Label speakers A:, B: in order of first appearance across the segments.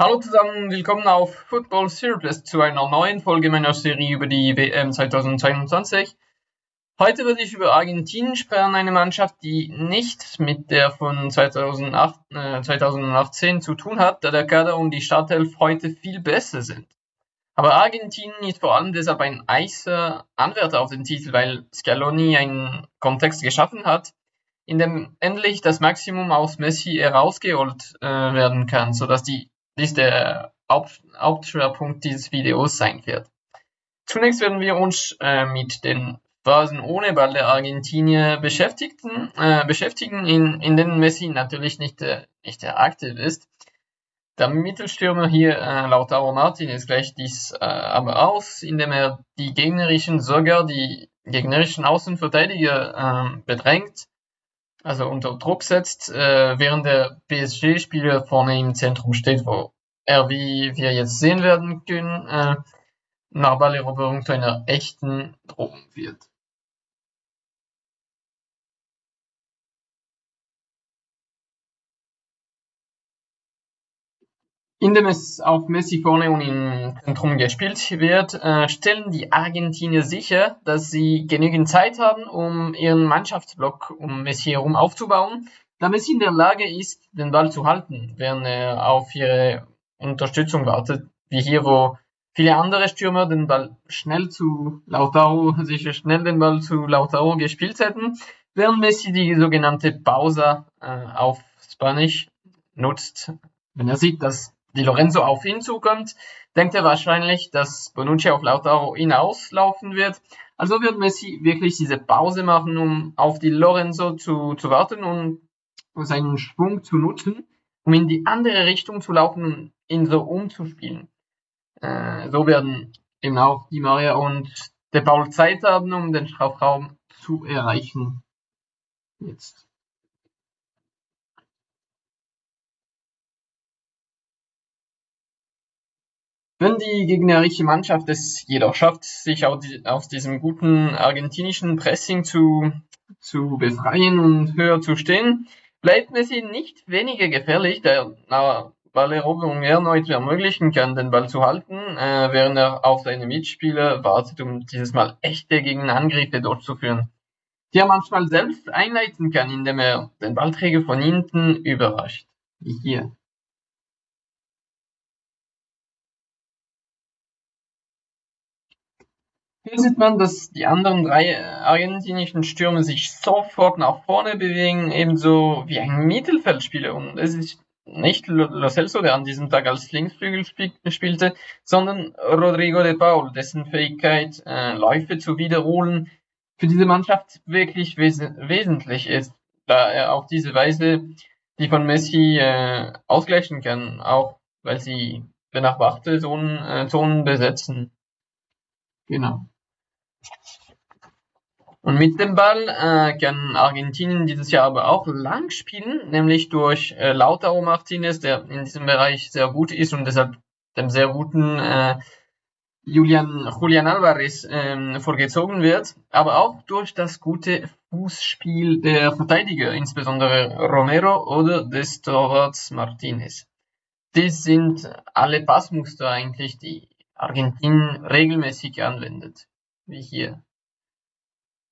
A: Hallo zusammen, willkommen auf Football Surplus zu einer neuen Folge meiner Serie über die WM 2022. Heute werde ich über Argentinien sprechen, eine Mannschaft, die nichts mit der von 2008, äh, 2018 zu tun hat, da der Kader und die Startelf heute viel besser sind. Aber Argentinien ist vor allem deshalb ein eiser Anwärter auf den Titel, weil Scaloni einen Kontext geschaffen hat, in dem endlich das Maximum aus Messi herausgeholt äh, werden kann, sodass die dies der Haupt Hauptschwerpunkt dieses Videos sein wird. Zunächst werden wir uns äh, mit den Phasen ohne Ball der Argentinier beschäftigen, äh, beschäftigen in, in denen Messi natürlich nicht, äh, nicht aktiv ist. Der Mittelstürmer hier, äh, Lautaro Martinez, gleicht dies äh, aber aus, indem er die gegnerischen, sogar die gegnerischen Außenverteidiger äh, bedrängt also unter Druck setzt, äh, während der PSG-Spieler vorne im Zentrum steht, wo er, wie wir jetzt sehen werden können, äh, nach Balleroberung zu einer echten Drohung wird. Indem es auf Messi vorne und im Zentrum gespielt wird, äh, stellen die Argentinier sicher, dass sie genügend Zeit haben, um ihren Mannschaftsblock um Messi herum aufzubauen, da Messi in der Lage ist, den Ball zu halten, während er auf ihre Unterstützung wartet, wie hier, wo viele andere Stürmer den Ball schnell zu Lautaro, sicher schnell den Ball zu Lautaro gespielt hätten, während Messi die sogenannte Pausa äh, auf Spanisch nutzt, wenn er sieht, dass Di Lorenzo auf ihn zukommt, denkt er wahrscheinlich, dass Bonucci auf Lautaro hinauslaufen wird. Also wird Messi wirklich diese Pause machen, um auf Di Lorenzo zu, zu warten und seinen Schwung zu nutzen, um in die andere Richtung zu laufen und ihn so umzuspielen. Äh, so werden eben auch Di Maria und De Paul Zeit haben, um den Strafraum zu erreichen. Jetzt. Wenn die gegnerische Mannschaft es jedoch schafft, sich aus diesem guten argentinischen Pressing zu, zu befreien und höher zu stehen, bleibt Messi nicht weniger gefährlich, da er Balleroberung erneut ermöglichen kann, den Ball zu halten, äh, während er auf seine Mitspieler wartet, um dieses Mal echte Gegenangriffe durchzuführen, die er manchmal selbst einleiten kann, indem er den Ballträger von hinten überrascht, wie hier. Hier sieht man, dass die anderen drei argentinischen Stürme sich sofort nach vorne bewegen, ebenso wie ein Mittelfeldspieler. Und es ist nicht Lo Celso, der an diesem Tag als Linksflügel spielte, sondern Rodrigo de Paul, dessen Fähigkeit, äh, Läufe zu wiederholen, für diese Mannschaft wirklich wes wesentlich ist, da er auf diese Weise die von Messi äh, ausgleichen kann, auch weil sie benachbarte Zonen, äh, Zonen besetzen. Genau. Und mit dem Ball äh, kann Argentinien dieses Jahr aber auch lang spielen, nämlich durch äh, Lautaro Martinez, der in diesem Bereich sehr gut ist und deshalb dem sehr guten äh, Julian, Julian Alvarez ähm, vorgezogen wird, aber auch durch das gute Fußspiel der Verteidiger, insbesondere Romero oder des Torwarts Martinez. Dies sind alle Passmuster eigentlich, die Argentinien regelmäßig anwendet, wie hier.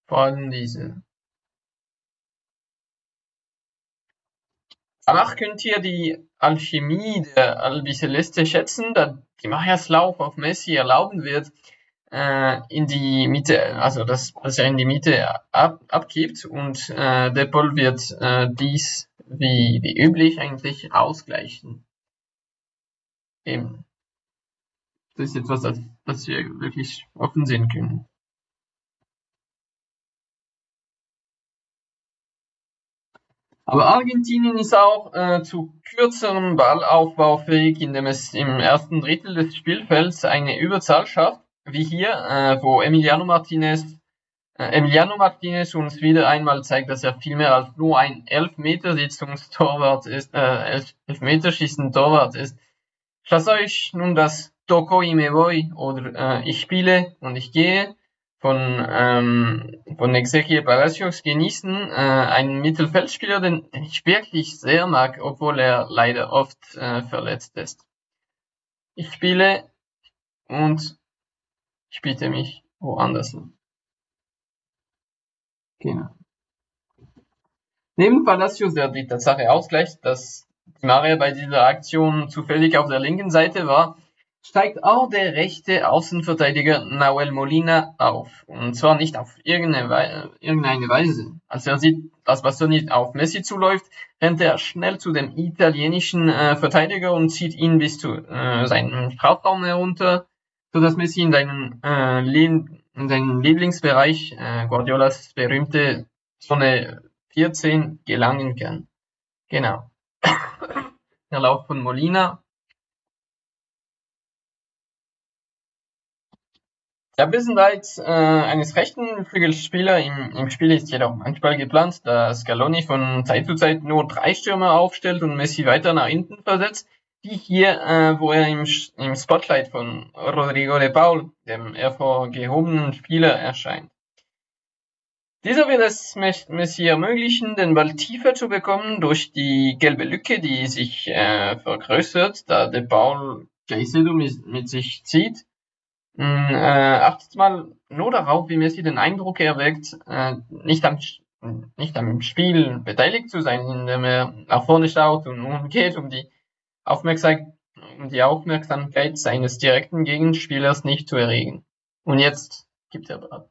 A: Vor allem diese. Danach könnt ihr die Alchemie der Albiceleste schätzen, da die Mayas Lauf auf Messi erlauben wird, äh, in die Mitte, also dass, dass er in die Mitte ab, abgibt und äh, Depol wird äh, dies wie, wie üblich eigentlich ausgleichen. Eben. Das ist etwas, das, wir wirklich offen sehen können. Aber Argentinien ist auch äh, zu kürzerem Ballaufbau fähig, indem es im ersten Drittel des Spielfelds eine Überzahl schafft, wie hier, äh, wo Emiliano Martinez, äh, Emiliano Martinez uns wieder einmal zeigt, dass er viel mehr als nur ein Elfmetersitzungstorwart ist, äh, Elfmeterschießen Torwart ist. Ich lasse euch nun das Toco y me voy oder äh, ich spiele und ich gehe von, ähm, von Ezequiel Palacios genießen, äh, einen Mittelfeldspieler, den, den ich wirklich sehr mag, obwohl er leider oft äh, verletzt ist. ich spiele und ich biete mich woanders an. Genau. Neben Palacios, der die Tatsache ausgleicht, dass Maria bei dieser Aktion zufällig auf der linken Seite war, steigt auch der rechte Außenverteidiger Nahuel Molina auf. Und zwar nicht auf irgendeine, Weise. Als er sieht, dass Bastoni auf Messi zuläuft, rennt er schnell zu dem italienischen äh, Verteidiger und zieht ihn bis zu äh, seinem Strafraum herunter, sodass Messi in seinen, äh, in seinen Lieblingsbereich, äh, Guardiolas berühmte Zone 14, gelangen kann. Genau. der Lauf von Molina Der Bissenreiz äh, eines rechten Flügelspielers im, im Spiel ist jedoch manchmal geplant, da Scaloni von Zeit zu Zeit nur drei Stürmer aufstellt und Messi weiter nach hinten versetzt, wie hier, äh, wo er im, im Spotlight von Rodrigo de Paul, dem hervorgehobenen Spieler, erscheint. Dieser wird es Messi ermöglichen, den Ball tiefer zu bekommen durch die gelbe Lücke, die sich äh, vergrößert, da de Paul Caicedo mit, mit sich zieht äh, achtet mal nur darauf, wie Messi den Eindruck erweckt, äh, nicht, am, nicht am Spiel beteiligt zu sein, indem er nach vorne schaut und umgeht, um die, Aufmerksam um die Aufmerksamkeit seines direkten Gegenspielers nicht zu erregen. Und jetzt gibt er ab.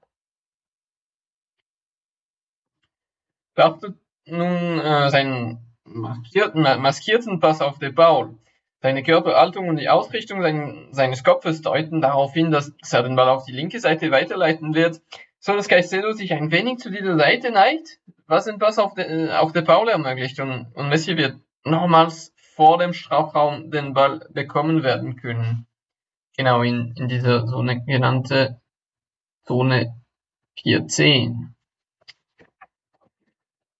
A: Beachtet nun äh, seinen maskierten, maskierten Pass auf De Paul. Seine Körperhaltung und die Ausrichtung sein, seines Kopfes deuten darauf hin, dass er den Ball auf die linke Seite weiterleiten wird, so dass Caicedo sich ein wenig zu dieser Seite neigt, was den Pass auf, de, auf der Paul ermöglicht und, und Messi wird nochmals vor dem Strafraum den Ball bekommen werden können. Genau in, in dieser Zone genannte Zone 410.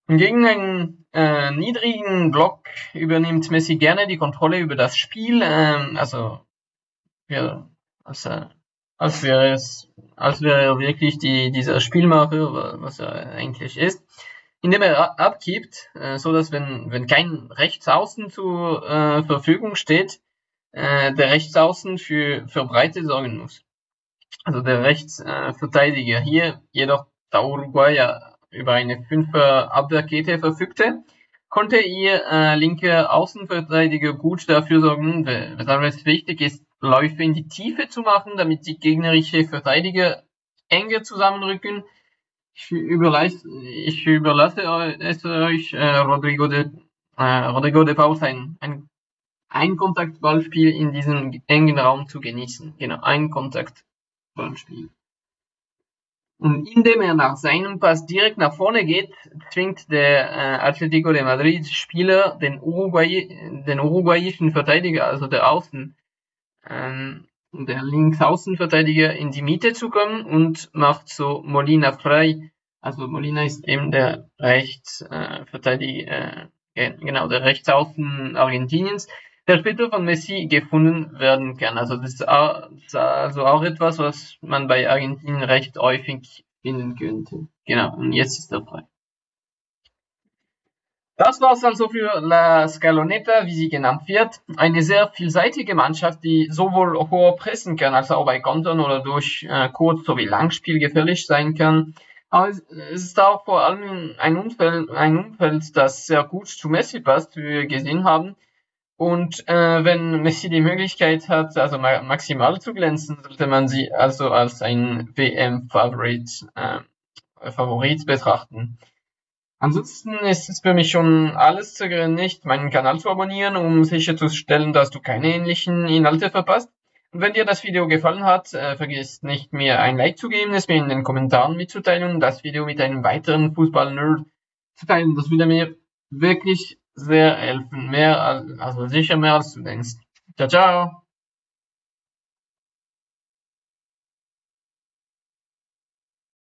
A: Gegen einen äh, niedrigen Block übernimmt Messi gerne die Kontrolle über das Spiel, ähm, also ja, als, äh, als wäre es, als wäre er wirklich die, dieser Spielmacher, was er eigentlich ist, indem er abgibt, äh, so dass wenn, wenn kein Rechtsaußen zur äh, Verfügung steht, äh, der Rechtsaußen für, für Breite sorgen muss. Also der Rechtsverteidiger hier jedoch der Uruguayer über eine Fünfer Abwehrkette verfügte, konnte ihr äh, linker Außenverteidiger gut dafür sorgen, weshalb es wichtig ist, Läufe in die Tiefe zu machen, damit die gegnerische Verteidiger enger zusammenrücken. Ich überlasse, ich überlasse es euch, äh, Rodrigo, de, äh, Rodrigo de Paul ein, ein Einkontaktballspiel in diesem engen Raum zu genießen. Genau, ein Kontaktballspiel. Und indem er nach seinem Pass direkt nach vorne geht, zwingt der äh, Atletico de Madrid Spieler den, Uruguay, den uruguayischen Verteidiger, also der Außen, ähm, der Linksaußenverteidiger in die Mitte zu kommen und macht so Molina frei. Also Molina ist eben der Rechtsverteidiger, äh, genau, der Rechtsaußen Argentiniens, der später von Messi gefunden werden kann. Also das ist also auch etwas, was man bei Argentinien recht häufig finden könnte. Genau, und jetzt ist er frei. Das war's also für La Scaloneta, wie sie genannt wird. Eine sehr vielseitige Mannschaft, die sowohl hoher pressen kann, als auch bei Kontern oder durch äh, Kurz- sowie Langspiel gefährlich sein kann. Aber es ist auch vor allem ein Umfeld, ein Umfeld, das sehr gut zu Messi passt, wie wir gesehen haben. Und äh, wenn Messi die Möglichkeit hat, also ma maximal zu glänzen, sollte man sie also als ein WM-Favorit äh, Favorit betrachten. Ansonsten ist es für mich schon alles zu nicht, meinen Kanal zu abonnieren, um sicherzustellen, dass du keine ähnlichen Inhalte verpasst. Und wenn dir das Video gefallen hat, äh, vergiss nicht, mir ein Like zu geben, es mir in den Kommentaren mitzuteilen und das Video mit einem weiteren Fußball-Nerd zu teilen. Das würde mir wirklich sehr helfen. Mehr, als, also sicher mehr als du denkst. Ciao, ciao.